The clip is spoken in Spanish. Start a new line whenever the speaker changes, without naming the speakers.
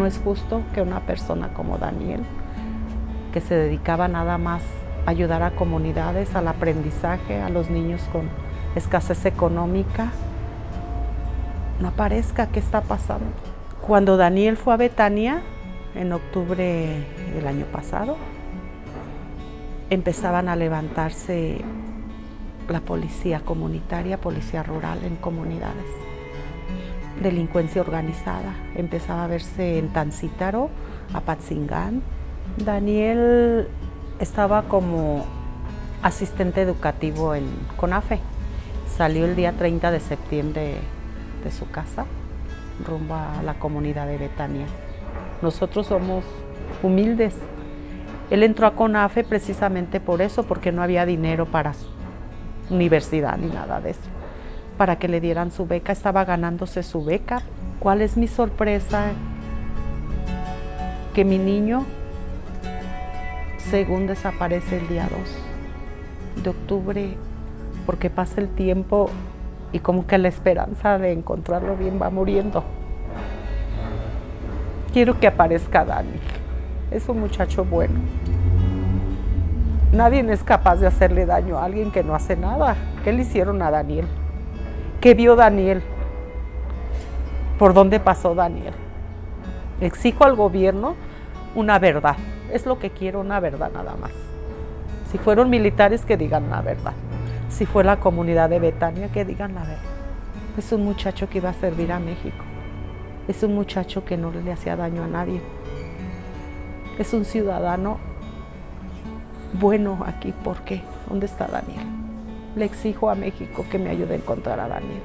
no es justo que una persona como Daniel, que se dedicaba nada más a ayudar a comunidades, al aprendizaje, a los niños con escasez económica, no aparezca qué está pasando. Cuando Daniel fue a Betania, en octubre del año pasado, empezaban a levantarse la policía comunitaria, policía rural en comunidades. Delincuencia organizada. Empezaba a verse en Tancítaro, Apatzingán. Daniel estaba como asistente educativo en CONAFE. Salió el día 30 de septiembre de su casa rumbo a la comunidad de Betania. Nosotros somos humildes. Él entró a CONAFE precisamente por eso, porque no había dinero para universidad ni nada de eso. Para que le dieran su beca, estaba ganándose su beca. ¿Cuál es mi sorpresa? Que mi niño, según desaparece el día 2 de octubre, porque pasa el tiempo y como que la esperanza de encontrarlo bien va muriendo. Quiero que aparezca Dani. Es un muchacho bueno. Nadie es capaz de hacerle daño a alguien que no hace nada. ¿Qué le hicieron a Daniel? ¿Qué vio Daniel? ¿Por dónde pasó Daniel? Exijo al gobierno una verdad. Es lo que quiero, una verdad nada más. Si fueron militares, que digan la verdad. Si fue la comunidad de Betania, que digan la verdad. Es un muchacho que iba a servir a México. Es un muchacho que no le hacía daño a nadie. Es un ciudadano bueno aquí. ¿Por qué? ¿Dónde está Daniel? Le exijo a México que me ayude a encontrar a Daniel.